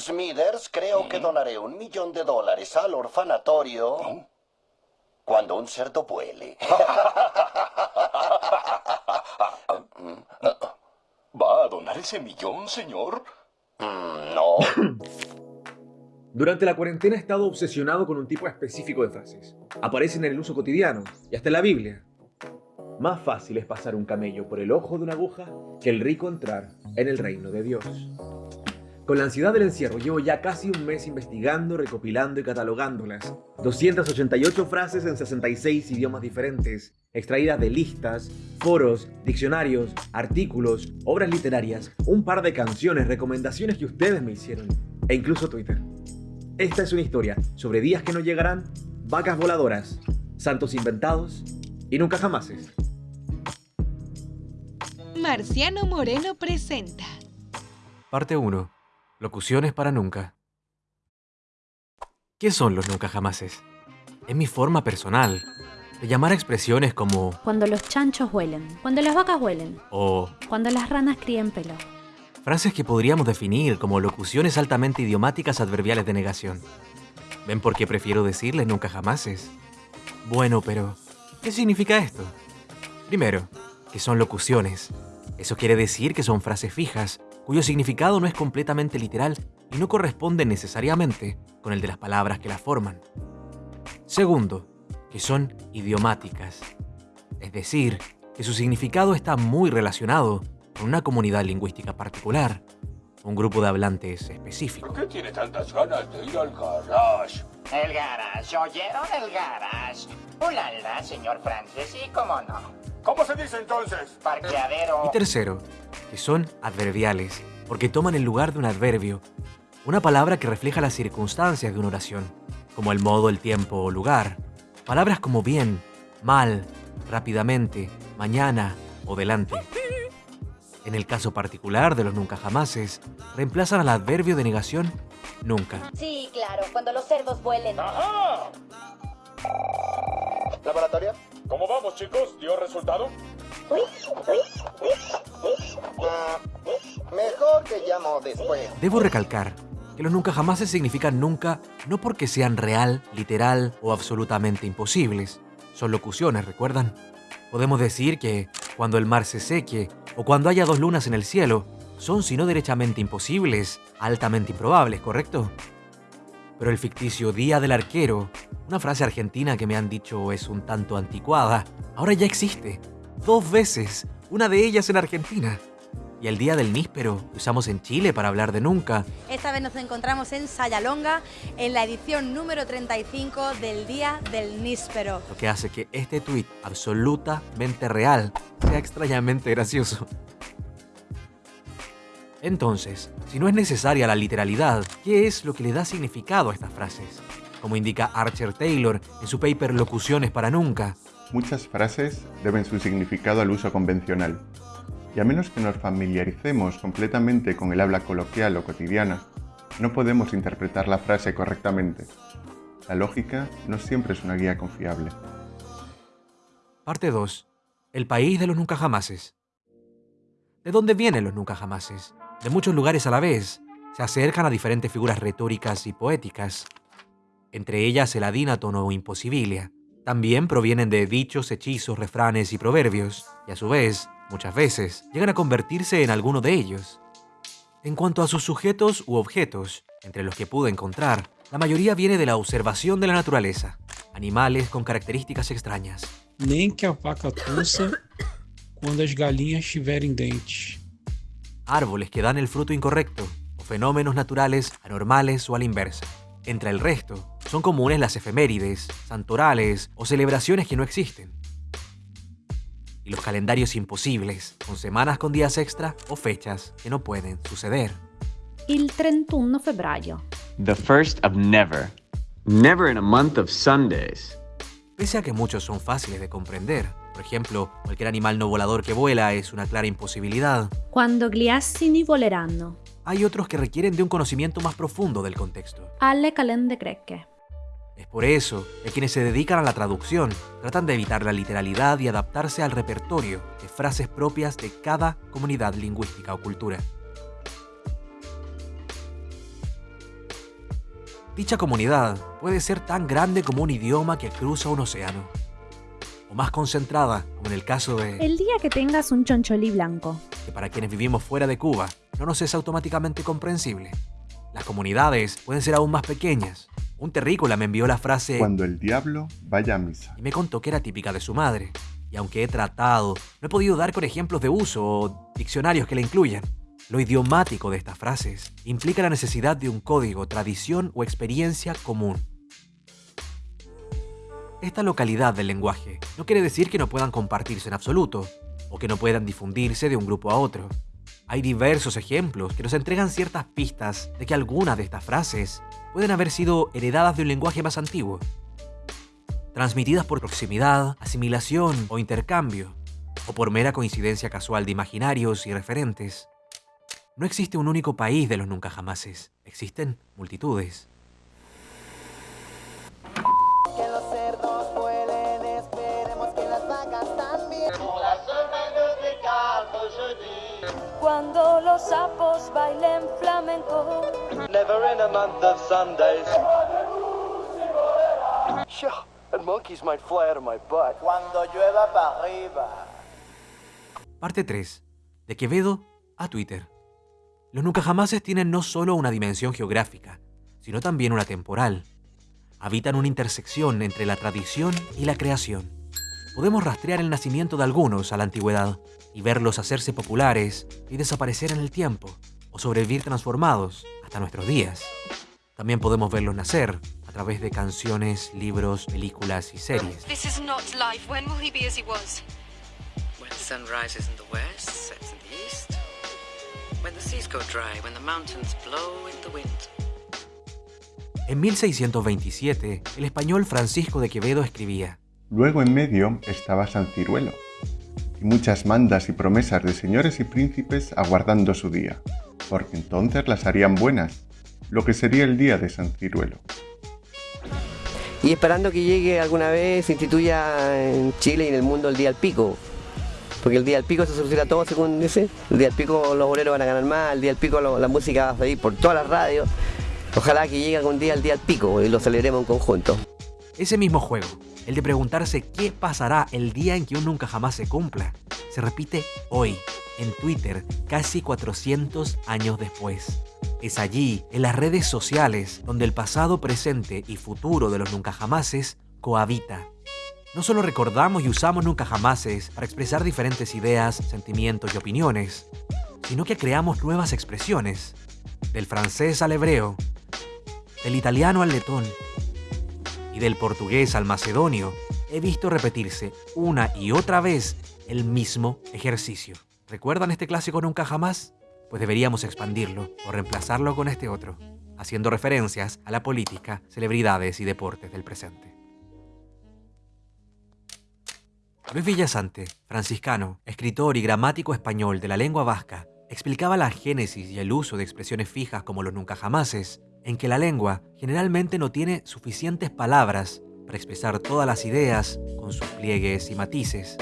Smithers, creo que donaré un millón de dólares al orfanatorio cuando un cerdo vuele. ¿Va a donar ese millón, señor? Mm, no. Durante la cuarentena he estado obsesionado con un tipo específico de frases. Aparecen en el uso cotidiano y hasta en la Biblia. Más fácil es pasar un camello por el ojo de una aguja que el rico entrar en el reino de Dios. Con la ansiedad del encierro llevo ya casi un mes investigando, recopilando y catalogándolas. 288 frases en 66 idiomas diferentes, extraídas de listas, foros, diccionarios, artículos, obras literarias, un par de canciones, recomendaciones que ustedes me hicieron, e incluso Twitter. Esta es una historia sobre días que no llegarán, vacas voladoras, santos inventados y nunca jamases. Marciano Moreno presenta. Parte 1. Locuciones para nunca. ¿Qué son los nunca jamases? Es mi forma personal de llamar a expresiones como Cuando los chanchos huelen, cuando las vacas huelen, o cuando las ranas críen pelo. frases que podríamos definir como locuciones altamente idiomáticas adverbiales de negación. ¿Ven por qué prefiero decirles nunca jamases? Bueno, pero ¿qué significa esto? Primero, que son locuciones. Eso quiere decir que son frases fijas, cuyo significado no es completamente literal y no corresponde necesariamente con el de las palabras que las forman. Segundo, que son idiomáticas. Es decir, que su significado está muy relacionado con una comunidad lingüística particular, un grupo de hablantes específico. ¿Por qué tiene tantas ganas de ir al garage? El garage, ¿oyeron el garage? Ulala, señor Francis, sí, cómo no. ¿Cómo se dice entonces? Parqueadero. Y tercero, que son adverbiales, porque toman el lugar de un adverbio, una palabra que refleja las circunstancias de una oración, como el modo, el tiempo o lugar. Palabras como bien, mal, rápidamente, mañana o delante. En el caso particular de los nunca jamases, reemplazan al adverbio de negación nunca. Sí, claro, cuando los cerdos vuelen. ¡Ajá! ¿Laboratorio? ¿Cómo vamos, chicos? ¿Dio resultado? Mejor que llamo después. Debo recalcar que los nunca jamases significan nunca no porque sean real, literal o absolutamente imposibles. Son locuciones, ¿recuerdan? Podemos decir que cuando el mar se seque o cuando haya dos lunas en el cielo, son si no derechamente imposibles, altamente improbables, ¿correcto? Pero el ficticio Día del Arquero, una frase argentina que me han dicho es un tanto anticuada, ahora ya existe. Dos veces, una de ellas en Argentina. Y el Día del Níspero, que usamos en Chile para hablar de nunca, Esta vez nos encontramos en Sayalonga, en la edición número 35 del Día del Níspero. lo que hace que este tuit absolutamente real sea extrañamente gracioso. Entonces, si no es necesaria la literalidad, ¿qué es lo que le da significado a estas frases? Como indica Archer Taylor en su paper Locuciones para Nunca, Muchas frases deben su significado al uso convencional, y a menos que nos familiaricemos completamente con el habla coloquial o cotidiana, no podemos interpretar la frase correctamente. La lógica no siempre es una guía confiable. Parte 2. El país de los nunca jamases. ¿De dónde vienen los nunca jamases? De muchos lugares a la vez. Se acercan a diferentes figuras retóricas y poéticas. Entre ellas el adínaton o imposibilia. También provienen de dichos, hechizos, refranes y proverbios, y a su vez, muchas veces, llegan a convertirse en alguno de ellos. En cuanto a sus sujetos u objetos, entre los que pude encontrar, la mayoría viene de la observación de la naturaleza, animales con características extrañas. Nem que a quando as galinhas tiverem dentes. árboles que dan el fruto incorrecto, o fenómenos naturales anormales o a la inversa. Entre el resto, son comunes las efemérides, santorales o celebraciones que no existen. Y los calendarios imposibles, con semanas con días extra o fechas que no pueden suceder. Il 31 febbraio. The first of never. Never in a month of Sundays. Pese a que muchos son fáciles de comprender, por ejemplo, cualquier animal no volador que vuela es una clara imposibilidad, Quando gli assini voleranno. hay otros que requieren de un conocimiento más profundo del contexto. Alle calende greche. Es por eso que quienes se dedican a la traducción tratan de evitar la literalidad y adaptarse al repertorio de frases propias de cada comunidad lingüística o cultura. Dicha comunidad puede ser tan grande como un idioma que cruza un océano, o más concentrada, como en el caso de El día que tengas un choncholí blanco. que para quienes vivimos fuera de Cuba no nos es automáticamente comprensible. Las comunidades pueden ser aún más pequeñas. Un terrícola me envió la frase Cuando el diablo vaya a misa. y me contó que era típica de su madre. Y aunque he tratado, no he podido dar con ejemplos de uso o diccionarios que la incluyan. Lo idiomático de estas frases implica la necesidad de un código, tradición o experiencia común. Esta localidad del lenguaje no quiere decir que no puedan compartirse en absoluto, o que no puedan difundirse de un grupo a otro. Hay diversos ejemplos que nos entregan ciertas pistas de que algunas de estas frases pueden haber sido heredadas de un lenguaje más antiguo, transmitidas por proximidad, asimilación o intercambio, o por mera coincidencia casual de imaginarios y referentes. No existe un único país de los nunca jamases, existen multitudes. Que los cerdos vuelen, esperemos que las vacas también. Cuando los sapos bailen flamenco. Never in a month of Sundays. Yeah, and monkeys might fly out of my butt. Cuando llueva para arriba. Parte 3. De Quevedo a Twitter. Los nunca jamases tienen no solo una dimensión geográfica, sino también una temporal. Habitan una intersección entre la tradición y la creación. Podemos rastrear el nacimiento de algunos a la antigüedad y verlos hacerse populares y desaparecer en el tiempo, o sobrevivir transformados hasta nuestros días. También podemos verlos nacer a través de canciones, libros, películas y series. This is not life. When will he be as he was? When the sun rises in the west, En 1627, el español Francisco de Quevedo escribía, Luego en medio estaba San Ciruelo, y muchas mandas y promesas de señores y príncipes aguardando su día, porque entonces las harían buenas, lo que sería el día de San Ciruelo. y esperando que llegue alguna vez, se instituya en Chile y en el mundo el día del pico. Porque el día del pico se soluciona todo según dice. El día del pico los boleros van a ganar más, el día del pico la música va a salir por todas las radios. Ojalá que llegue algún día el día del pico y lo celebremos en conjunto. Ese mismo juego, el de preguntarse qué pasará el día en que un nunca jamás se cumpla, se repite hoy, en Twitter, casi 400 años después. Es allí, en las redes sociales, donde el pasado, presente y futuro de los nunca jamases cohabita. No solo recordamos y usamos nunca jamases para expresar diferentes ideas, sentimientos y opiniones, sino que creamos nuevas expresiones, del francés al hebreo, del italiano al letón, y del portugués al macedonio, he visto repetirse una y otra vez el mismo ejercicio. ¿Recuerdan este clásico nunca jamás? Pues deberíamos expandirlo o reemplazarlo con este otro, haciendo referencias a la política, celebridades y deportes del presente. Luis Villasante, franciscano, escritor y gramático español de la lengua vasca, explicaba la génesis y el uso de expresiones fijas como los nunca jamases, en que la lengua generalmente no tiene suficientes palabras para expresar todas las ideas con sus pliegues y matices,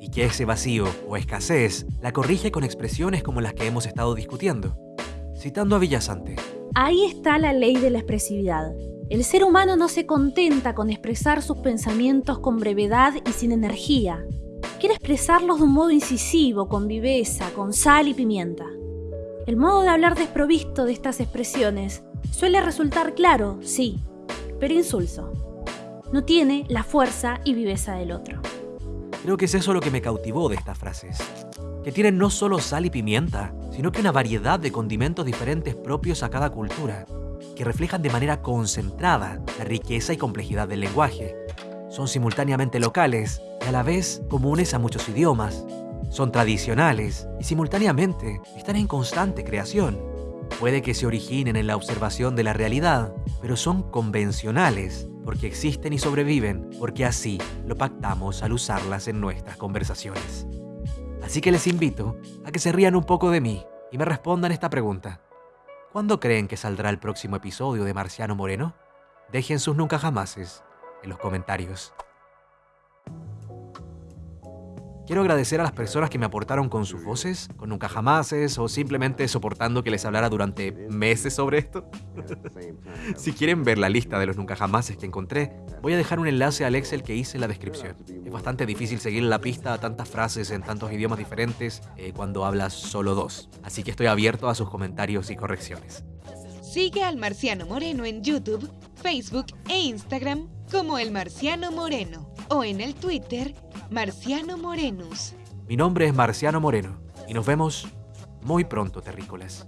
y que ese vacío o escasez la corrige con expresiones como las que hemos estado discutiendo. Citando a Villasante, Ahí está la ley de la expresividad. El ser humano no se contenta con expresar sus pensamientos con brevedad y sin energía. Quiere expresarlos de un modo incisivo, con viveza, con sal y pimienta. El modo de hablar desprovisto de estas expresiones suele resultar claro, sí, pero insulso. No tiene la fuerza y viveza del otro. Creo que es eso lo que me cautivó de estas frases. Que tienen no solo sal y pimienta, sino que una variedad de condimentos diferentes propios a cada cultura, que reflejan de manera concentrada la riqueza y complejidad del lenguaje. Son simultáneamente locales y a la vez comunes a muchos idiomas. Son tradicionales y simultáneamente están en constante creación. Puede que se originen en la observación de la realidad, pero son convencionales porque existen y sobreviven, porque así lo pactamos al usarlas en nuestras conversaciones. Así que les invito a que se rían un poco de mí y me respondan esta pregunta. ¿Cuándo creen que saldrá el próximo episodio de Marciano Moreno? Dejen sus nunca jamases en los comentarios. Quiero agradecer a las personas que me aportaron con sus voces, con nunca jamases o simplemente soportando que les hablara durante meses sobre esto. si quieren ver la lista de los nunca jamases que encontré, voy a dejar un enlace al Excel que hice en la descripción. Es bastante difícil seguir la pista a tantas frases en tantos idiomas diferentes eh, cuando hablas solo dos, así que estoy abierto a sus comentarios y correcciones. Sigue al Marciano Moreno en YouTube, Facebook e Instagram como El Marciano Moreno o en el Twitter Marciano Morenus. Mi nombre es Marciano Moreno y nos vemos muy pronto, terrícolas.